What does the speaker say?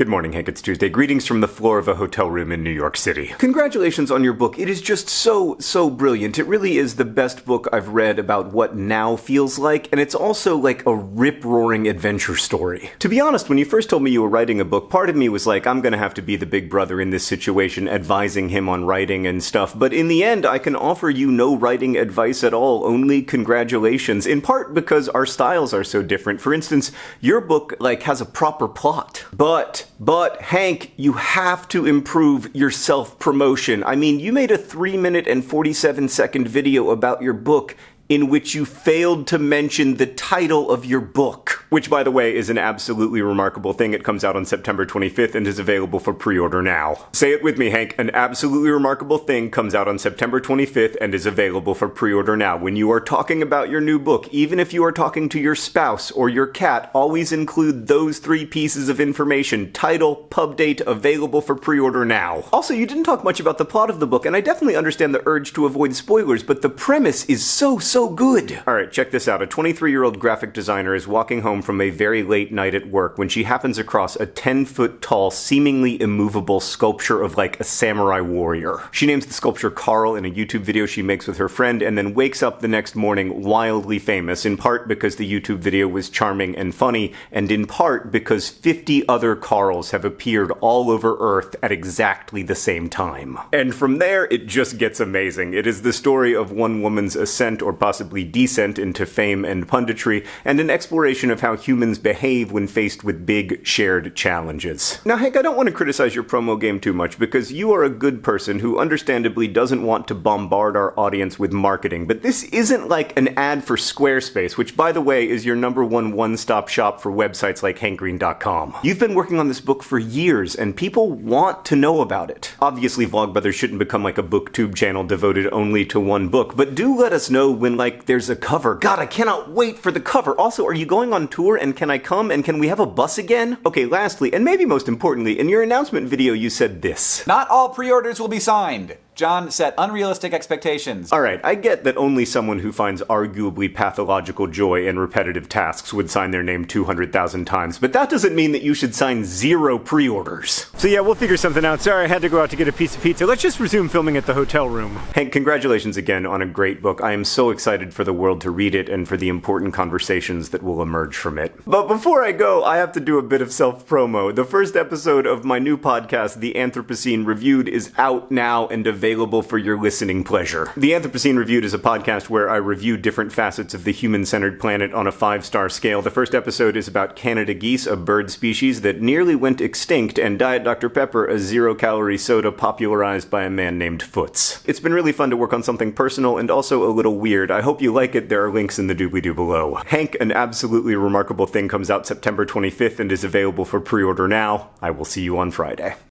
Good morning, Hank. It's Tuesday. Greetings from the floor of a hotel room in New York City. Congratulations on your book. It is just so, so brilliant. It really is the best book I've read about what now feels like, and it's also like a rip roaring adventure story. To be honest, when you first told me you were writing a book, part of me was like, I'm gonna have to be the big brother in this situation, advising him on writing and stuff. But in the end, I can offer you no writing advice at all, only congratulations, in part because our styles are so different. For instance, your book, like, has a proper plot. But but Hank, you have to improve your self promotion. I mean, you made a 3 minute and 47 second video about your book in which you failed to mention the title of your book. Which, by the way, is an absolutely remarkable thing. It comes out on September 25th and is available for pre order now. Say it with me, Hank. An absolutely remarkable thing comes out on September 25th and is available for pre order now. When you are talking about your new book, even if you are talking to your spouse or your cat, always include those three pieces of information title, pub date, available for pre order now. Also, you didn't talk much about the plot of the book, and I definitely understand the urge to avoid spoilers, but the premise is so, so so good. Alright, check this out. A 23 year old graphic designer is walking home from a very late night at work when she happens across a 10 foot tall, seemingly immovable sculpture of like a samurai warrior. She names the sculpture Carl in a YouTube video she makes with her friend and then wakes up the next morning wildly famous, in part because the YouTube video was charming and funny, and in part because 50 other Carls have appeared all over Earth at exactly the same time. And from there, it just gets amazing. It is the story of one woman's ascent or possibly descent into fame and punditry, and an exploration of how humans behave when faced with big, shared challenges. Now, Hank, I don't want to criticize your promo game too much because you are a good person who understandably doesn't want to bombard our audience with marketing, but this isn't like an ad for Squarespace, which, by the way, is your number one one stop shop for websites like hankgreen.com. You've been working on this book for years, and people want to know about it. Obviously, Vlogbrothers shouldn't become like a booktube channel devoted only to one book, but do let us know when like there's a cover. God, I cannot wait for the cover. Also, are you going on tour and can I come and can we have a bus again? Okay, lastly, and maybe most importantly, in your announcement video you said this. Not all pre-orders will be signed. John set unrealistic expectations. Alright, I get that only someone who finds arguably pathological joy in repetitive tasks would sign their name 200,000 times, but that doesn't mean that you should sign zero pre orders. So, yeah, we'll figure something out. Sorry, I had to go out to get a piece of pizza. Let's just resume filming at the hotel room. Hank, congratulations again on a great book. I am so excited for the world to read it and for the important conversations that will emerge from it. But before I go, I have to do a bit of self promo. The first episode of my new podcast, The Anthropocene Reviewed, is out now and available for your listening pleasure. The Anthropocene Reviewed is a podcast where I review different facets of the human centered planet on a five star scale. The first episode is about Canada geese, a bird species that nearly went extinct, and Diet Dr. Pepper, a zero calorie soda popularized by a man named Foots. It's been really fun to work on something personal and also a little weird. I hope you like it. There are links in the doobly doo below. Hank, an absolutely remarkable thing, comes out September 25th and is available for pre order now. I will see you on Friday.